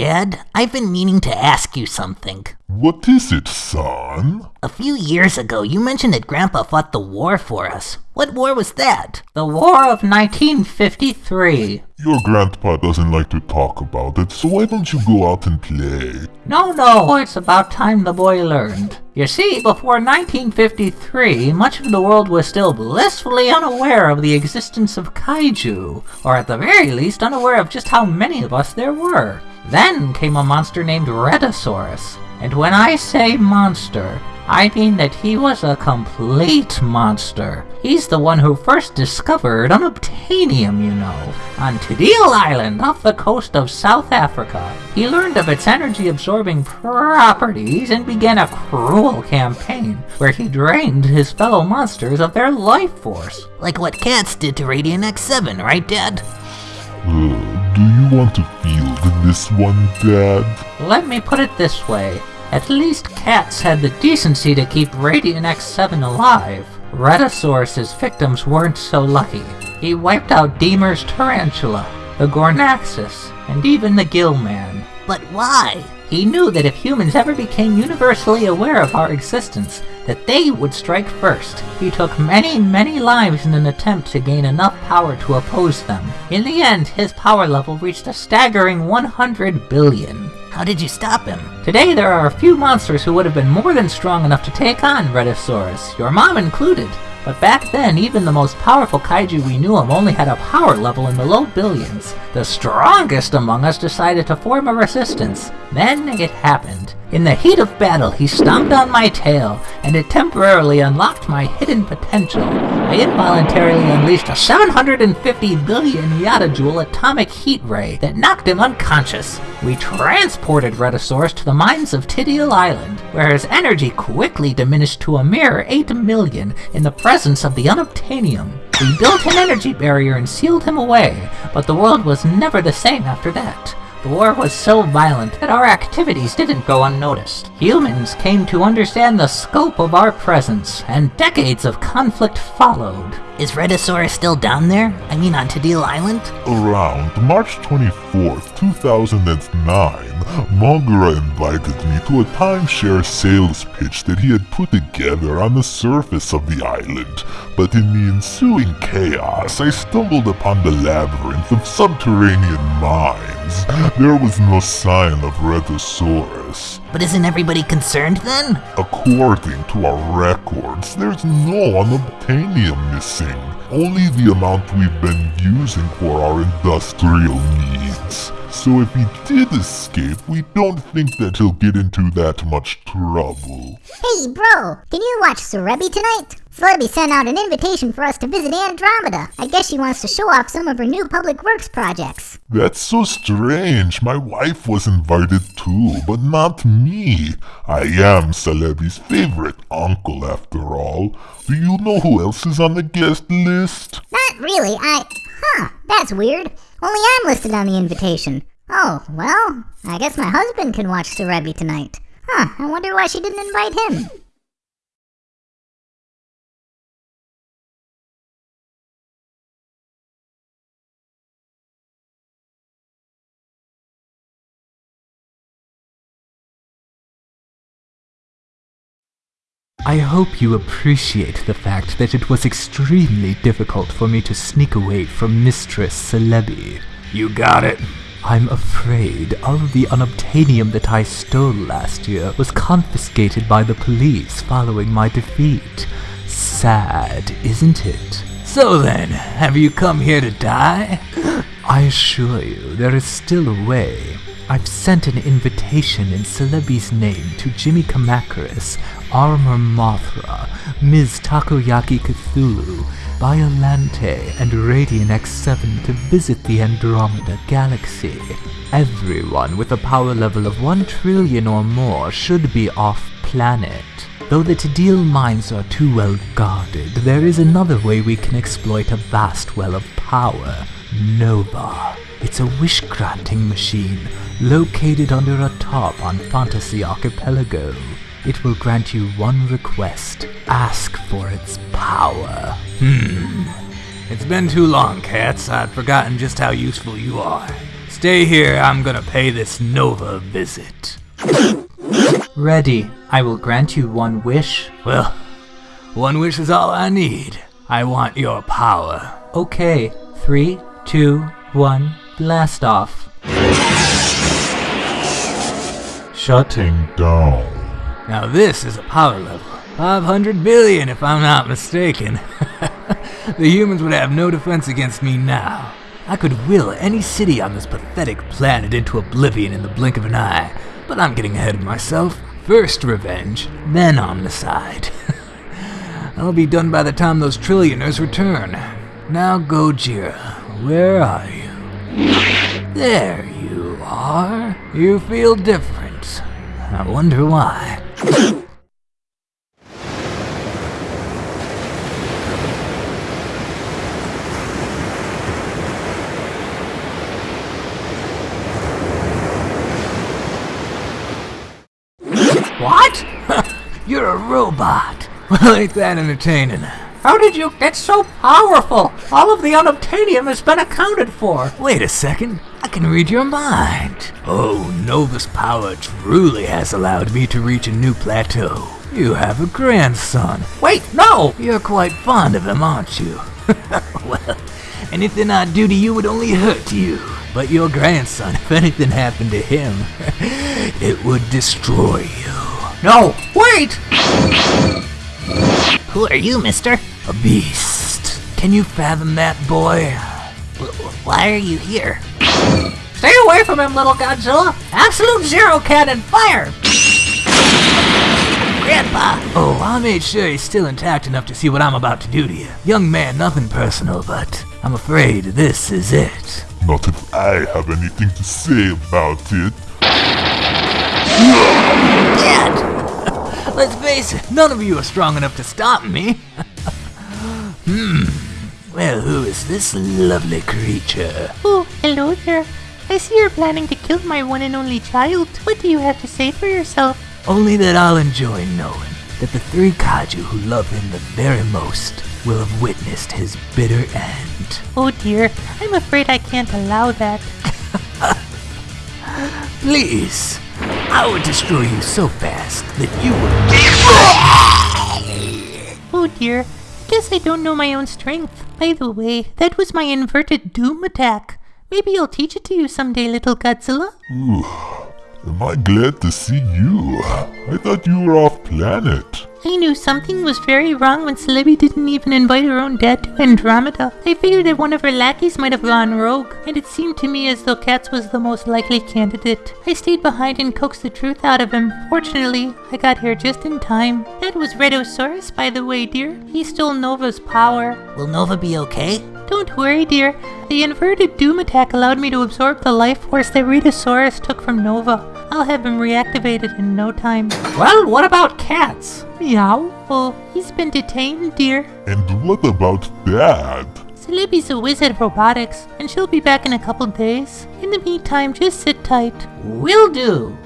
Dad, I've been meaning to ask you something. What is it, son? A few years ago, you mentioned that Grandpa fought the war for us. What war was that? The War of 1953. Your grandpa doesn't like to talk about it, so why don't you go out and play? No, no, it's about time the boy learned. You see, before 1953, much of the world was still blissfully unaware of the existence of kaiju, or at the very least unaware of just how many of us there were. Then came a monster named Rhedosaurus. And when I say monster, I mean that he was a complete monster. He's the one who first discovered unobtainium, you know, on Tadil Island off the coast of South Africa. He learned of its energy-absorbing properties and began a cruel campaign where he drained his fellow monsters of their life force. Like what cats did to Radiant X7, right, Dad? You want to field this one, Dad? Let me put it this way. At least cats had the decency to keep Radiant X7 alive. Rhedosaurus's victims weren't so lucky. He wiped out Deemer's tarantula, the Gornaxus, and even the Gillman. But why? He knew that if humans ever became universally aware of our existence, that they would strike first. He took many, many lives in an attempt to gain enough power to oppose them. In the end, his power level reached a staggering 100 billion. How did you stop him? Today there are a few monsters who would have been more than strong enough to take on Rhedosaurus, your mom included. But back then, even the most powerful kaiju we knew of only had a power level in the low billions. The strongest among us decided to form a resistance. Then it happened. In the heat of battle, he stomped on my tail, and it temporarily unlocked my hidden potential. I involuntarily unleashed a 750 billion yottajoule atomic heat ray that knocked him unconscious. We transported Rhedosaurus to the mines of Tidial Island, where his energy quickly diminished to a mere 8 million in the presence of the unobtainium. We built an energy barrier and sealed him away, but the world was never the same after that. The war was so violent that our activities didn't go unnoticed. Humans came to understand the scope of our presence, and decades of conflict followed. Is Rhedosaurus still down there? I mean on Tadil Island? Around March 24th, 2009, Mogura invited me to a timeshare sales pitch that he had put together on the surface of the island, but in the ensuing chaos, I stumbled upon the labyrinth of subterranean mines. There was no sign of Rhedosaurus. But isn't everybody concerned then? According to our records, there's no unobtainium missing. Only the amount we've been using for our industrial needs. So if he did escape, we don't think that he'll get into that much trouble. Hey bro, can you watch Serebii tonight? Celebi sent out an invitation for us to visit Andromeda. I guess she wants to show off some of her new public works projects. That's so strange. My wife was invited too, but not me. I am Celebi's favorite uncle after all. Do you know who else is on the guest list? Not really, I... Huh, that's weird. Only I'm listed on the invitation. Oh, well, I guess my husband can watch Serebii tonight. Huh, I wonder why she didn't invite him. I hope you appreciate the fact that it was extremely difficult for me to sneak away from Mistress Celebi. You got it. I'm afraid all of the unobtainium that I stole last year was confiscated by the police following my defeat. Sad, isn't it? So then, have you come here to die? I assure you, there is still a way. I've sent an invitation in Celebi's name to Jimmy Kamacuras, Armor Mothra, Ms. Takoyaki Cthulhu, Biolante, and Radiant X7 to visit the Andromeda Galaxy. Everyone with a power level of 1 trillion or more should be off-planet. Though the Tadil mines are too well guarded, there is another way we can exploit a vast well of power. Nova. It's a wish-granting machine, located under a top on Fantasy Archipelago. It will grant you one request. Ask for its power. Hmm. It's been too long, cats. I've forgotten just how useful you are. Stay here, I'm gonna pay this Nova a visit. Ready. I will grant you one wish. Well, one wish is all I need. I want your power. Okay. Three, two, one, blast off. Shutting down. Now this is a power level. 500 billion if I'm not mistaken. the humans would have no defense against me now. I could will any city on this pathetic planet into oblivion in the blink of an eye, but I'm getting ahead of myself. First revenge, then omnicide. I'll be done by the time those trillionaires return. Now Gojira, where are you? There you are. You feel different. I wonder why. What? You're a robot. Well, ain't that entertaining? How did you get so powerful? All of the unobtainium has been accounted for. Wait a second. I can read your mind. Oh, Nova's power truly has allowed me to reach a new plateau. You have a grandson. Wait, no! You're quite fond of him, aren't you? well, anything I do to you would only hurt you. But your grandson, if anything happened to him, it would destroy you. No, wait! Who are you, mister? A beast. Can you fathom that, boy? Why are you here? Stay away from him, little Godzilla! Absolute zero cannon fire! Grandpa! Oh, I made sure he's still intact enough to see what I'm about to do to you. Young man, nothing personal, but I'm afraid this is it. Not if I have anything to say about it. Dad! Let's face it, none of you are strong enough to stop me. Well, who is this lovely creature? Oh, hello there. I see you're planning to kill my one and only child. What do you have to say for yourself? Only that I'll enjoy knowing that the three kaiju who love him the very most will have witnessed his bitter end. Oh dear, I'm afraid I can't allow that. Please, I would destroy you so fast that you would. Oh dear, guess I don't know my own strength. By the way, that was my inverted doom attack. Maybe I'll teach it to you someday, little Godzilla. Ooh, am I glad to see you? I thought you were off planet. I knew something was very wrong when Celebi didn't even invite her own dad to Andromeda. I figured that one of her lackeys might have gone rogue, and it seemed to me as though Katz was the most likely candidate. I stayed behind and coaxed the truth out of him. Fortunately, I got here just in time. That was Rhedosaurus, by the way, dear. He stole Nova's power. Will Nova be okay? Don't worry, dear. The inverted doom attack allowed me to absorb the life force that Rhedosaurus took from Nova. I'll have him reactivated in no time. Well, what about cats? Meow? Oh, he's been detained, dear. And what about Dad? Celebi's a wizard of robotics, and she'll be back in a couple days. In the meantime, just sit tight. Will do.